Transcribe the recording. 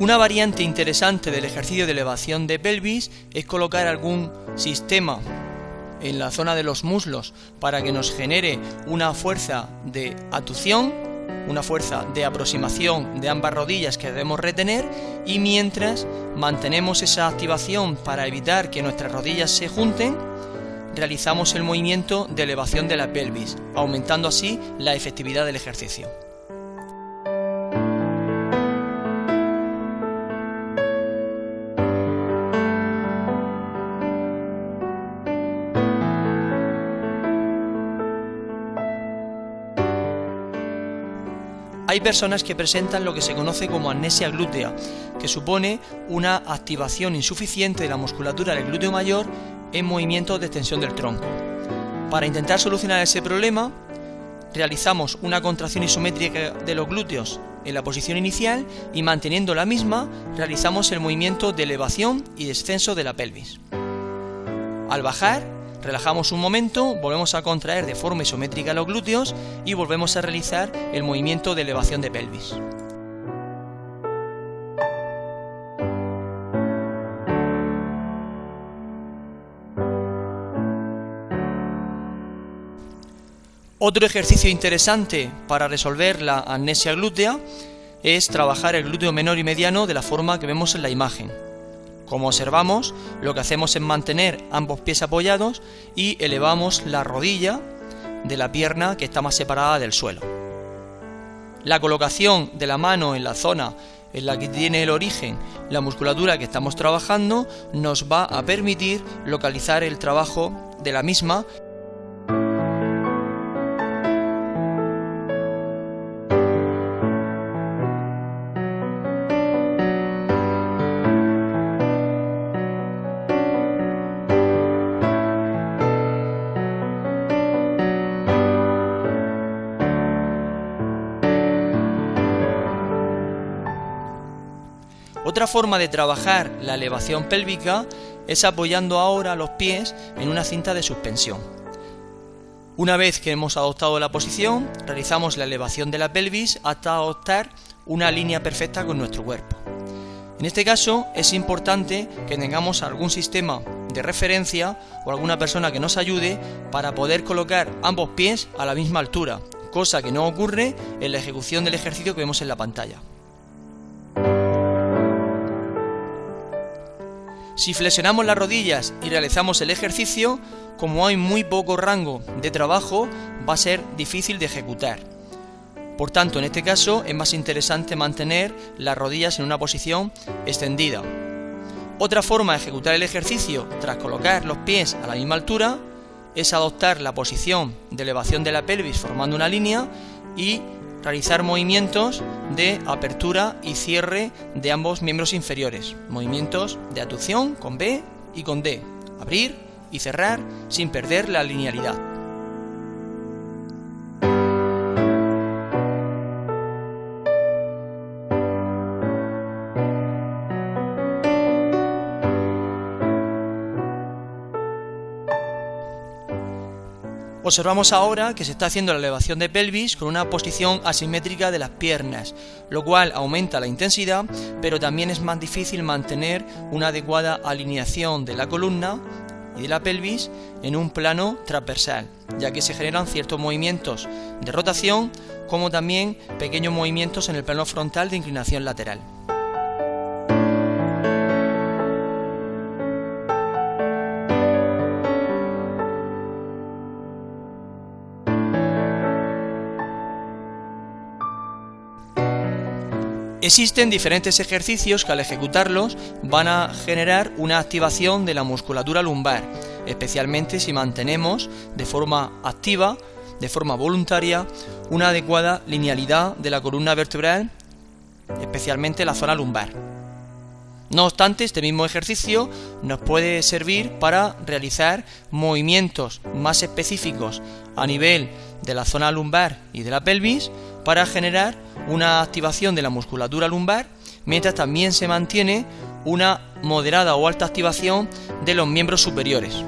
Una variante interesante del ejercicio de elevación de pelvis es colocar algún sistema en la zona de los muslos para que nos genere una fuerza de atución, una fuerza de aproximación de ambas rodillas que debemos retener y mientras mantenemos esa activación para evitar que nuestras rodillas se junten, realizamos el movimiento de elevación de la pelvis, aumentando así la efectividad del ejercicio. Hay personas que presentan lo que se conoce como amnesia glútea, que supone una activación insuficiente de la musculatura del glúteo mayor en movimientos de extensión del tronco. Para intentar solucionar ese problema, realizamos una contracción isométrica de los glúteos en la posición inicial y manteniendo la misma realizamos el movimiento de elevación y descenso de la pelvis. Al bajar, Relajamos un momento, volvemos a contraer de forma isométrica los glúteos y volvemos a realizar el movimiento de elevación de pelvis. Otro ejercicio interesante para resolver la amnesia glútea es trabajar el glúteo menor y mediano de la forma que vemos en la imagen. Como observamos, lo que hacemos es mantener ambos pies apoyados y elevamos la rodilla de la pierna que está más separada del suelo. La colocación de la mano en la zona en la que tiene el origen la musculatura que estamos trabajando nos va a permitir localizar el trabajo de la misma Otra forma de trabajar la elevación pélvica es apoyando ahora los pies en una cinta de suspensión. Una vez que hemos adoptado la posición, realizamos la elevación de la pelvis hasta adoptar una línea perfecta con nuestro cuerpo. En este caso es importante que tengamos algún sistema de referencia o alguna persona que nos ayude para poder colocar ambos pies a la misma altura, cosa que no ocurre en la ejecución del ejercicio que vemos en la pantalla. Si flexionamos las rodillas y realizamos el ejercicio, como hay muy poco rango de trabajo, va a ser difícil de ejecutar. Por tanto, en este caso es más interesante mantener las rodillas en una posición extendida. Otra forma de ejecutar el ejercicio tras colocar los pies a la misma altura es adoptar la posición de elevación de la pelvis formando una línea y realizar movimientos de apertura y cierre de ambos miembros inferiores, movimientos de atución con B y con D, abrir y cerrar sin perder la linealidad. Observamos ahora que se está haciendo la elevación de pelvis con una posición asimétrica de las piernas, lo cual aumenta la intensidad, pero también es más difícil mantener una adecuada alineación de la columna y de la pelvis en un plano transversal, ya que se generan ciertos movimientos de rotación como también pequeños movimientos en el plano frontal de inclinación lateral. Existen diferentes ejercicios que al ejecutarlos van a generar una activación de la musculatura lumbar, especialmente si mantenemos de forma activa, de forma voluntaria, una adecuada linealidad de la columna vertebral, especialmente la zona lumbar. No obstante, este mismo ejercicio nos puede servir para realizar movimientos más específicos a nivel de la zona lumbar y de la pelvis para generar una activación de la musculatura lumbar, mientras también se mantiene una moderada o alta activación de los miembros superiores.